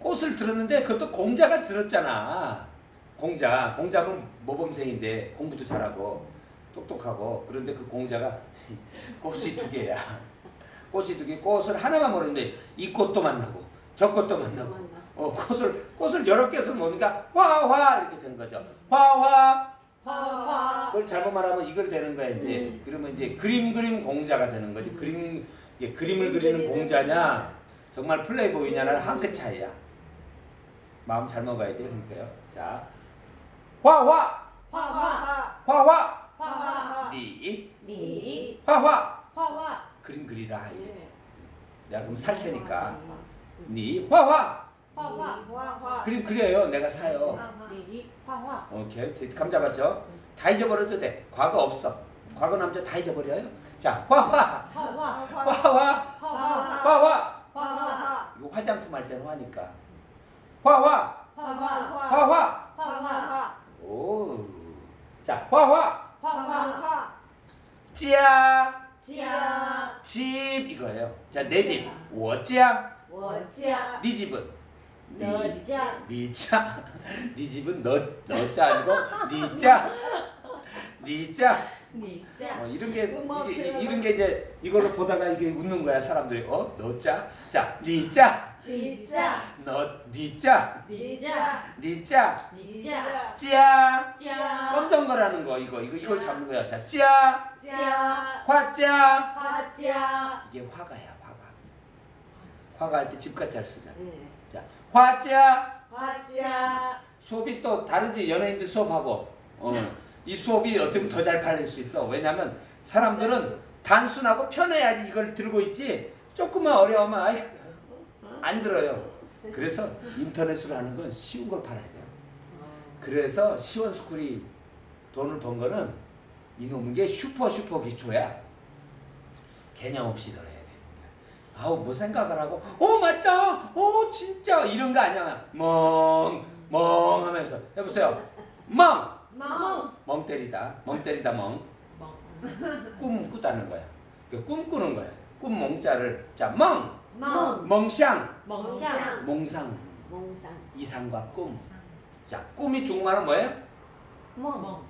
꽃을 들었는데 그것도 공자가 들었잖아. 공자. 공자는 모범생인데 공부도 잘하고 똑똑하고 그런데 그 공자가 꽃이 두 개야. 꽃이 두 개. 꽃을 하나만 모르는데 이 꽃도 만나고 저 꽃도 만나고 어, 꽃을 꽃을 여러 개서 모으니까 화화 이렇게 된 거죠. 화화. 화화 그걸 잘못 말하면 이걸 되는 거야 이제. 그러면 이제 그림 그림 공자가 되는 거지. 그림 이게 그림을 그리는 공자냐 정말 플레이보이냐는 한 끗 차이야. 마음 잘 먹어야 돼 그러니까요. 자, 화화 화화 화화 화화 니니 화화 화화 그림 그리라 이거지. 내가 그럼 살 테니까 니 화화 화화 화화 그림 그려요. 내가 사요. 니 화화 오케이 감 잡았죠? 다 잊어버려도 돼. 과거 없어. 과거 남자 다 잊어버려요. 자 화화 화화 화화 화화 화화 화화 이거 화장품 할 때는 화니까 화화. 화화. 화화. 화화. 오. 자 화화. 화화. 찌야. 찌야. 집 이거예요. 자 내 집. 我家 워짜 네 집은? 너짜 니자. 네 집은 너 너자 아니고 니자. 니자. 니짜 어, 이런 게 이게, 이런 게 이제 이걸로 보다가 이게 웃는 거야 사람들이. 어? 너자. 자 니자 니짜 너 니자. 니자. 니짜 찌야. 짜 껌덩거라는 거 이거? 이거 이걸 잡는 거야. 자 찌야. 짜 화자 화짜 이게 화가야 화가. 화가 할 때 집같이 잘 쓰잖아. 네. 자 화자 화짜 수업이 또 다르지. 연예인들 수업하고. 어, 이 수업이 어쩌면 더 잘 팔릴 수 있어. 왜냐면 사람들은 단순하고 편해야지 이걸 들고 있지. 조금만 어려우면 아이 안 들어요. 그래서 인터넷으로 하는 건 쉬운 걸 팔아야 돼요. 그래서 시원스쿨이 돈을 번 거는 이놈인 게 슈퍼 슈퍼 기초야. 개념 없이 들어야 돼 아우 뭐 생각을 하고 어 맞다! 어 진짜! 이런 거 아니야. 멍멍 하면서 해보세요. 멍! 멍. 멍 때리다. 멍 때리다 멍. 꿈 꾸다는 거야. 그 꿈꾸는 거야. 꿈 멍자를. 자 멍 멍 멍상 멍상 몽상 멍상 이상과 꿈. 자, 꿈이 중국말은 뭐예요? 멍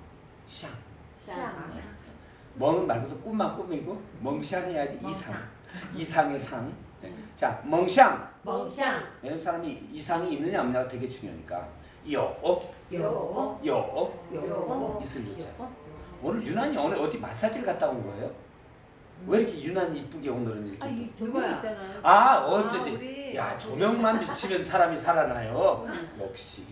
샹. 상 멍은 말고도 꿈만 꿈이고 멍샹 해야지 이상. 이상의 상. 네. 자, 멍샹. 멍상 왜냐면 사람이 이상이 있느냐 없느냐가 되게 중요하니까. 요, 어, 요 요, 어, 요 있을 요자. 오늘 유난히 오늘 어디 마사지를 갔다 온 거예요? 왜 이렇게 유난히 이쁘게 오늘은 이렇게? 아이 누구야? 아, 아, 어쩌지? 우리 야, 조명만 비치면 사람이 살아나요. 역시.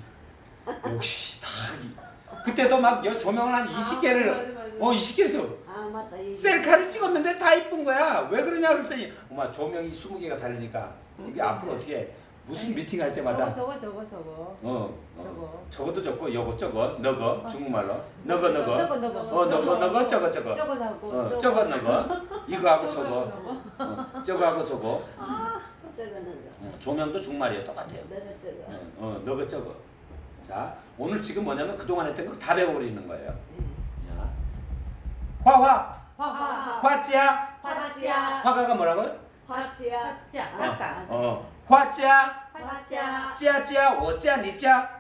역시 다. 이- 그때도 막 여- 조명을 한 20개를 맞아, 맞아. 어 20개를 좀 아 맞다 이 셀카를 찍었는데 다 이쁜 거야. 왜 그러냐 그랬더니 엄마 조명이 20개가 달리니까 이게 앞으로 어떻게 무슨 미팅 할 때마다 저거 저거 저거 저거 어, 어 저거 저것도 적고 요거 저거 너거 중국말로 너거 너거 너거 너거 어 너거 너거 저거 저거 저거 하고 어 저거 너거 이거하고 저거 어, 저거하고 저거 저거 너거 어, 조명도 중말이에요 똑같아요. 너거 저거 어, 어 너거 저거 자 오늘 지금 뭐냐면 그동안 했던 거 다 배워버리는 거예요. 자, 화화 화화 화자 화자 화가가 뭐라고요? 화자 화자 아까 어. 화자 화자 짜짜 워짜 니짜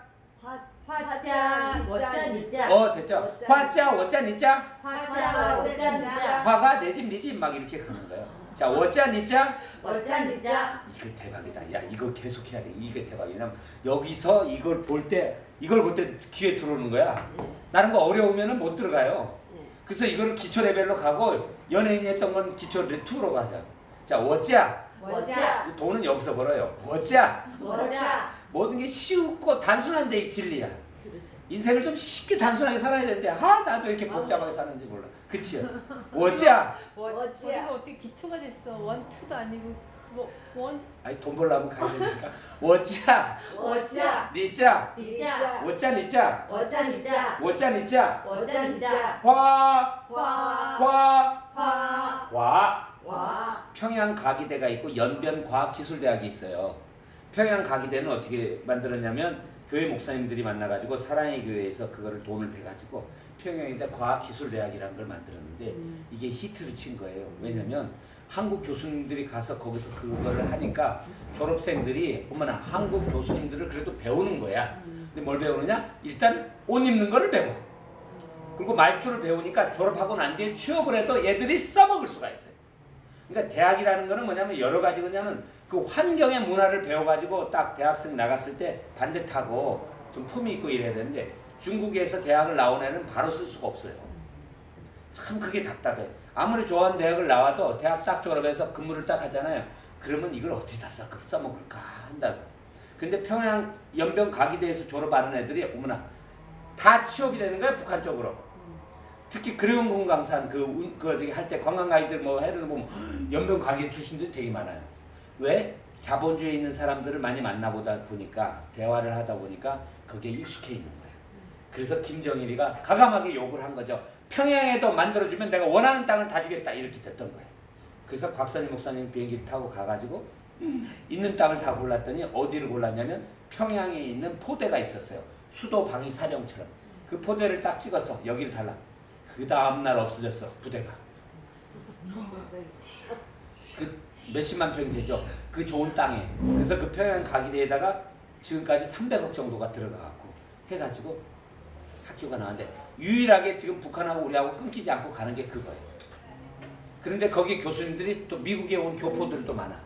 화자 워자 니자 어 됐죠. 화자 워짜 니짜 화자 워자 니자 화가 내집네집막 이렇게 가는 거예요. 자 워짜 니짜 워자 니자 이거 대박이다. 야 이거 계속 해야 돼. 이게 대박이냐 여기서 이걸 볼 때 이걸 볼 때 귀에 들어오는 거야. 나는 거 어려우면은 못 들어가요. 그래서 이거를 기초 레벨로 가고 연예인이 했던 건 기초 레2로 가자 자 워짜 워자 돈은 여기서 벌어요. 워짜 워자 모든 게 쉽고 단순한 데 진리야. 그렇죠. 인생을 좀 쉽게 단순하게 살아야 되는데 아 나도 이렇게 복잡하게 사는지 몰라. 그치요 워짜 워자 우리가 어떻게 기초가 됐어? 원 투도 아니고 뭐 원? 아니 돈 벌려면 가야 되니까. 워짜 워자 니짜 니자. 워짜 니짜 워자 니자. 워짜 니짜 워자 니자. 화화. 화 화. 화. 와 평양 과기대가 있고 연변 과학기술대학이 있어요. 평양 과기대는 어떻게 만들었냐면 교회 목사님들이 만나가지고 사랑의 교회에서 그거를 돈을 대가지고 평양에다 과학기술대학이라는 걸 만들었는데 이게 히트를 친 거예요. 왜냐면 한국 교수님들이 가서 거기서 그거를 하니까 졸업생들이 어머나 한국 교수님들을 그래도 배우는 거야. 근데 뭘 배우느냐? 일단 옷 입는 거를 배워. 그리고 말투를 배우니까 졸업하고 난 뒤에 취업을 해도 얘들이 써먹을 수가 있어요. 그러니까 대학이라는 거는 뭐냐면 여러 가지 그냐면 그 환경의 문화를 배워가지고 딱 대학생 나갔을 때 반듯하고 좀 품이 있고 이래야 되는데 중국에서 대학을 나온 애는 바로 쓸 수가 없어요. 참 그게 답답해. 아무리 좋아하는 대학을 나와도 대학 딱 졸업해서 근무를 딱 하잖아요. 그러면 이걸 어디다 써- 써먹을까 한다고. 근데 평양 연변 가기대에서 졸업하는 애들이 어머나 다 취업이 되는 거야 북한 쪽으로. 특히 그리운공 강산 그, 운- 그 저기 할 때 관광 가이드 뭐 해를 보면 연변 가게 출신들이 되게 많아요. 왜? 자본주의에 있는 사람들을 많이 만나보다 보니까 대화를 하다 보니까 거기에 익숙해 있는 거예요. 그래서 김정일이가 가감하게 욕을 한 거죠. 평양에도 만들어주면 내가 원하는 땅을 다 주겠다 이렇게 됐던 거예요. 그래서 곽선희 목사님 비행기 타고 가가지고 있는 땅을 다 골랐더니 어디를 골랐냐면 평양에 있는 포대가 있었어요. 수도 방위 사령처럼 그 포대를 딱 찍어서 여기를 달라. 그 다음 날 없어졌어 부대가. 그 몇십만 평이 되죠. 그 좋은 땅에. 그래서 그 평양 가기대에다가 지금까지 300억 정도가 들어가갖고 해가지고 학교가 나왔는데 유일하게 지금 북한하고 우리하고 끊기지 않고 가는 게 그거예요. 그런데 거기 교수님들이 또 미국에 온 교포들도 많아.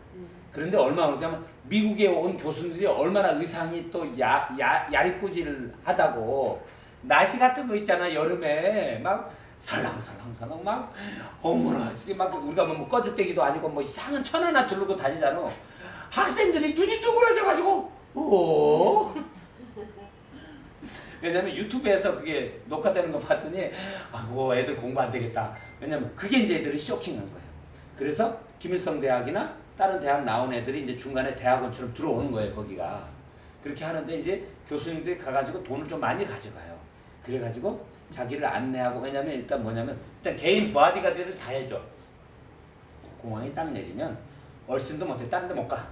그런데 얼마나 그러냐면 미국에 온 교수님들이 얼마나 의상이 또 야, 야, 야리꾸질 하다고 날씨 같은 거 있잖아 여름에 막 설랑설랑설랑 막 어머나 진짜 막 우리가 뭐 꺼죽대기도 아니고 뭐 이상한 천 하나 두르고 다니잖아. 학생들이 눈이 둥그러져 가지고 오 왜냐면 유튜브에서 그게 녹화되는 거 봤더니 아고 애들 공부 안 되겠다. 왜냐면 그게 이제 애들이 쇼킹한 거예요. 그래서 김일성 대학이나 다른 대학 나온 애들이 이제 중간에 대학원처럼 들어오는 거예요 거기가. 그렇게 하는데 이제 교수님들이 가가지고 돈을 좀 많이 가져가요 그래가지고 자기를 안내하고 왜냐면 일단 뭐냐면 일단 개인 바디가드를 다 해줘. 공항에 딱 내리면 얼씬도 못해. 다른 데 못 가.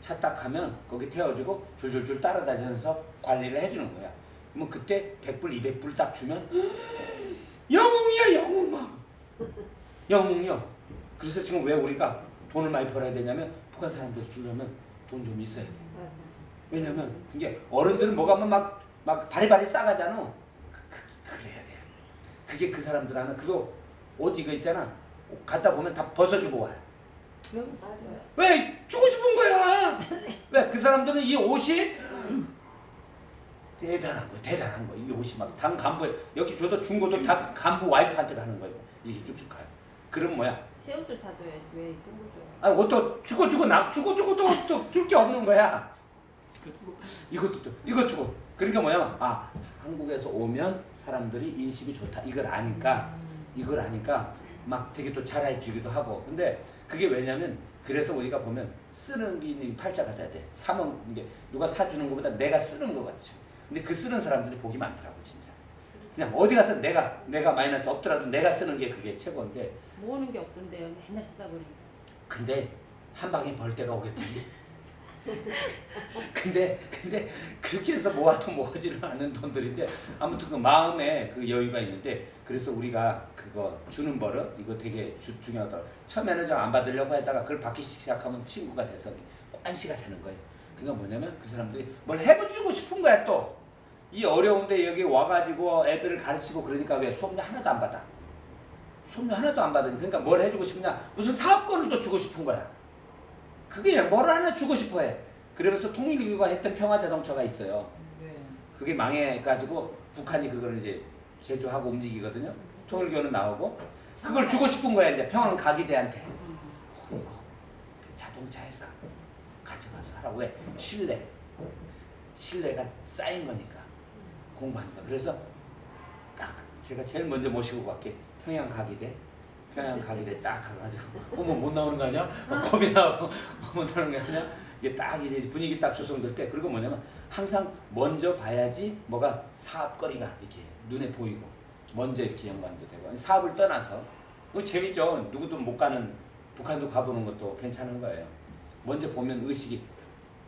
차 딱 하면 거기 태워주고 줄줄줄 따라다니면서 관리를 해주는 거야. 그러면 그때 100불 200불 딱 주면 영웅이야 영웅! 막 영웅이요. 그래서 지금 왜 우리가 돈을 많이 벌어야 되냐면 북한 사람들 주려면 돈 좀 있어야 돼. 맞아. 왜냐면 이게 어른들은 뭐가 하면 막, 막 바리바리 싸가잖아. 그, 그래야 돼. 그게 그 사람들 하는 그거 옷 이거 있잖아. 갖다 보면 다 벗어주고 와. 왜 주고 싶은 거야? 왜 그 사람들은 이 옷이 대단한 거야. 대단한 거야. 이 옷이 막 당 간부에 여기 줘도 준 것도 다 간부 와이프한테 가는 거예요. 이게 쭉쭉 가요. 그럼 뭐야? 새 옷을 사줘야지 왜 이쁜 거 줘? 아, 옷도 주고 주고 남 주고 주고 또줄 게 없는 거야. 이것도 또 이것 주고 그러니까 뭐냐면 아 한국에서 오면 사람들이 인식이 좋다 이걸 아니까 이걸 아니까 막 되게 또 잘해주기도 하고 근데 그게 왜냐면 그래서 우리가 보면 쓰는 게 팔자가 돼야 돼 사면 이게 누가 사주는 것보다 내가 쓰는 거 같지 근데 그 쓰는 사람들이 복이 많더라고 진짜 그냥 어디 가서 내가 내가 마이너스 없더라도 내가 쓰는 게 그게 최고인데 모으는 게 없던데요. 맨날 쓰다 보니까. 근데 한 방에 벌 때가 오겠지. 근데 근데 그렇게 해서 모아도 모아지는 않는 돈들인데 아무튼 그 마음에 그 여유가 있는데 그래서 우리가 그거 주는 버릇 이거 되게 주, 중요하다. 처음에는 좀 안 받으려고 했다가 그걸 받기 시작하면 친구가 돼서 관시가 되는 거예요. 그러니까 뭐냐면 그 사람들이 뭘 해주고 싶은 거야 또. 이 어려운데 여기 와가지고 애들을 가르치고 그러니까 왜 수업료 하나도 안 받아? 수업료 하나도 안 받으니 그러니까 뭘 해주고 싶냐? 무슨 사업권을 또 주고 싶은 거야. 그게 뭘 하나 주고 싶어 해. 그러면서 통일교가 했던 평화자동차가 있어요. 그게 망해가지고 북한이 그걸 이제 제조하고 움직이거든요. 통일교는 나오고 그걸 주고 싶은 거야 이제 평양 가기대한테. 홍거 자동차에서 가져가서 하라고 해. 신뢰. 신뢰가 쌓인 거니까 공부하니까. 그래서 딱 제가 제일 먼저 모시고 갈게. 평양 가기대. 평양 가기대 딱 가가지고 어머 못 나오는 거 아니야? 막 겁이 나고 못 나오는 거 아니야? 이게 딱 이제 분위기 딱 조성될 때 그리고 뭐냐면 항상 먼저 봐야지 뭐가 사업거리가 이렇게 눈에 보이고 먼저 이렇게 연관도 되고. 사업을 떠나서. 뭐 재밌죠. 누구도 못 가는 북한도 가보는 것도 괜찮은 거예요. 먼저 보면 의식이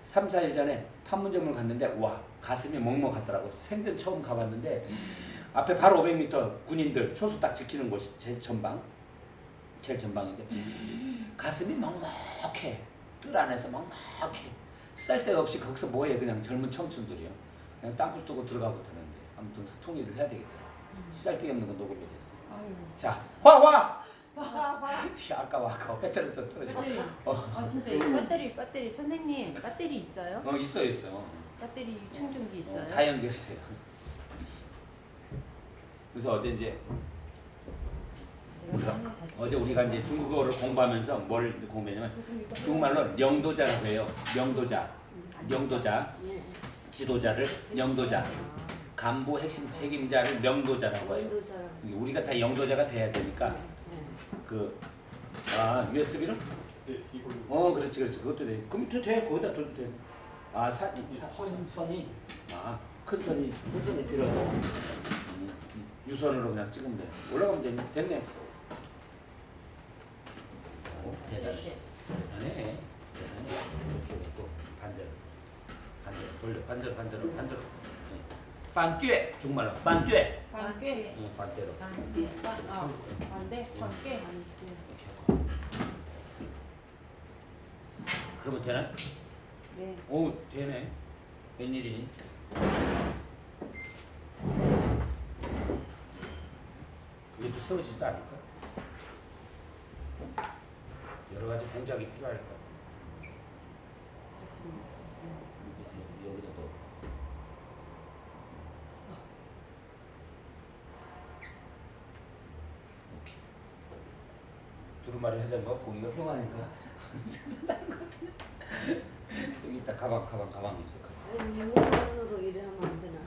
3, 4일 전에 판문점을 갔는데 와 가슴이 먹먹하더라고. 생전 처음 가봤는데 앞에 바로 500m 군인들 초소 딱 지키는 곳이 제 전방? 제일 전방인데 가슴이 먹먹해 뜰 안에서 먹먹해. 쓸데가 없이 거기서 뭐해 그냥 젊은 청춘들이요. 그냥 땅굴 뚫고 들어가고 되는데. 아무튼 통일을 해야 되겠더라. 쓸데기 없는 건 녹음이 됐어. 자 화화! 화화. 아까워 아까워 배터리 또 떨어지고 배터리. 어, 아 진짜 이 배터리 배터리. 선생님 배터리 있어요? 어 있어 있어. 배터리 충전기 있어요? 다 연결이 돼요. 그래서 어제 이제 우리가 어제 우리가 이제 중국어를 공부하면서 뭘 공부했냐면 중국말로 명도자라고 해요. 명도자, 명도자, 지도자를 명도자, 간부 핵심 책임자를 명도자라고 해요. 우리가 다 영도자가 돼야 되니까 그 아, USB를? 네. 어, 그렇지, 그렇지. 그것도 돼. 그럼 또 돼. 거기다 둬도 돼. 아, 사, 사- 선, 선이 아, 큰 선이 큰 선이 필요하고 음, 유선으로 그냥 찍으면 돼. 올라가면 되네. 됐네. 오, 대단해. 대단해. 대단해. 또 반대로. 반대로 돌려. 반대로 반대로 반대로. 네. 반뛰 중말로 반뛰. 관계 응, 반대로. 반대. 반, 아, 반대 이렇게 하고. 그러면 되나? 네오 되네. 웬일이니? 그게 또 세워지지도 않을까? 여러 가지 공작이 필요할 거야. 됐습니다 됐습니다 여기 여기다 또. 오케이. 두루마리 하자는 거 보기가 흉하니까. 여기 있다 가방 가방 가방 있어. 가방. 아니 무언으로 일을 하면 안 되나?